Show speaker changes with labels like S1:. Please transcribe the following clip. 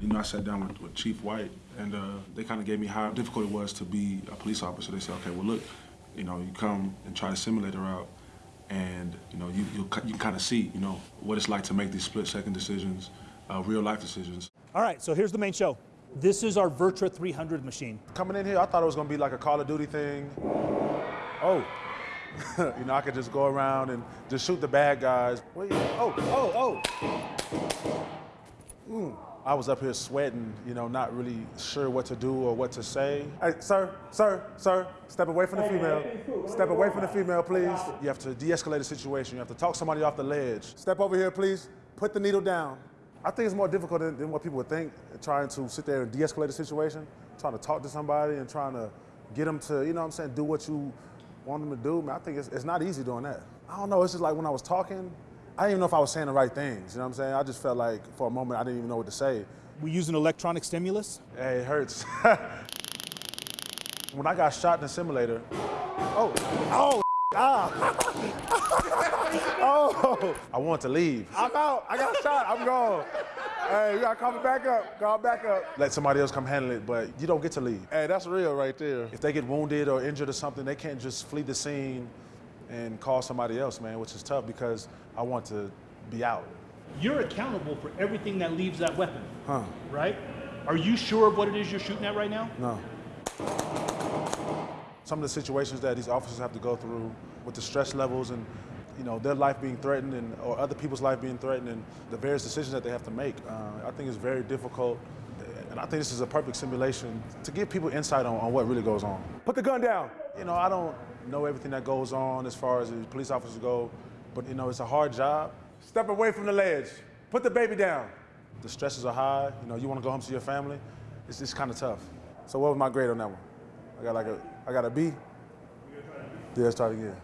S1: You know, I sat down with, with Chief White, and uh, they kind of gave me how difficult it was to be a police officer. They said, okay, well, look, you know, you come and try to simulate a route, and you know, you you, you can kind of see, you know, what it's like to make these split-second decisions, uh, real-life decisions.
S2: All right, so here's the main show. This is our VirTra 300 machine.
S3: Coming in here, I thought it was gonna be like a Call of Duty thing. Oh, you know, I could just go around and just shoot the bad guys. Wait, oh, oh, oh. Mm. I was up here sweating, you know, not really sure what to do or what to say. Hey, sir, sir, sir, step away from the female. Step away from the female, please. You have to de-escalate the situation. You have to talk somebody off the ledge. Step over here, please. Put the needle down. I think it's more difficult than, than what people would think, trying to sit there and de-escalate the situation, trying to talk to somebody and trying to get them to, you know what I'm saying, do what you want them to do. Man, I think it's, it's not easy doing that. I don't know, it's just like when I was talking, I didn't even know if I was saying the right things. You know what I'm saying? I just felt like for a moment I didn't even know what to say.
S2: We use an electronic stimulus.
S3: Hey, it hurts. when I got shot in the simulator, oh, oh, ah, oh, I want to leave. I'm out. I got shot. I'm gone. Hey, you gotta call me back up. Call back up. Let somebody else come handle it, but you don't get to leave. Hey, that's real right there. If they get wounded or injured or something, they can't just flee the scene and call somebody else, man, which is tough because I want to be out.
S2: You're accountable for everything that leaves that weapon,
S3: Huh?
S2: right? Are you sure of what it is you're shooting at right now?
S3: No. Some of the situations that these officers have to go through with the stress levels and you know their life being threatened and or other people's life being threatened and the various decisions that they have to make, uh, I think it's very difficult. And I think this is a perfect simulation to give people insight on, on what really goes on. Put the gun down. You know, I don't know everything that goes on as far as the police officers go, but you know, it's a hard job. Step away from the ledge. Put the baby down. The stresses are high. You know, you want to go home to your family. It's just kind of tough. So what was my grade on that one? I got like a, I got a B. Yeah, let's try it again.